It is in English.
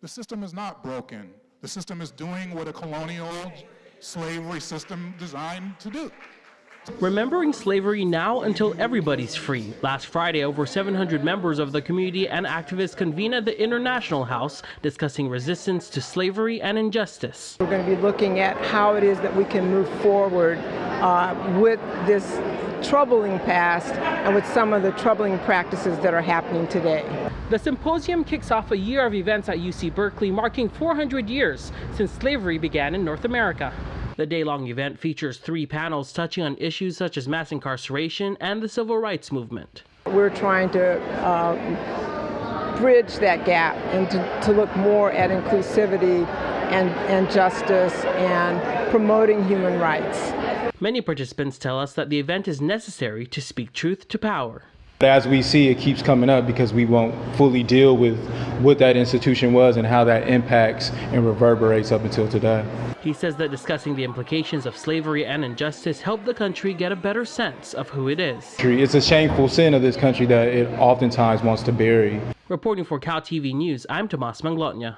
The system is not broken. The system is doing what a colonial slavery system designed to do. Remembering slavery now until everybody's free. Last Friday, over 700 members of the community and activists convened at the International House discussing resistance to slavery and injustice. We're going to be looking at how it is that we can move forward uh, with this troubling past and with some of the troubling practices that are happening today. The symposium kicks off a year of events at UC Berkeley marking 400 years since slavery began in North America. The day-long event features three panels touching on issues such as mass incarceration and the civil rights movement. We're trying to uh, bridge that gap and to, to look more at inclusivity and, and justice and promoting human rights. Many participants tell us that the event is necessary to speak truth to power. As we see, it keeps coming up because we won't fully deal with what that institution was and how that impacts and reverberates up until today. He says that discussing the implications of slavery and injustice helped the country get a better sense of who it is. It's a shameful sin of this country that it oftentimes wants to bury. Reporting for Cal TV News, I'm Tomas Manglotnya.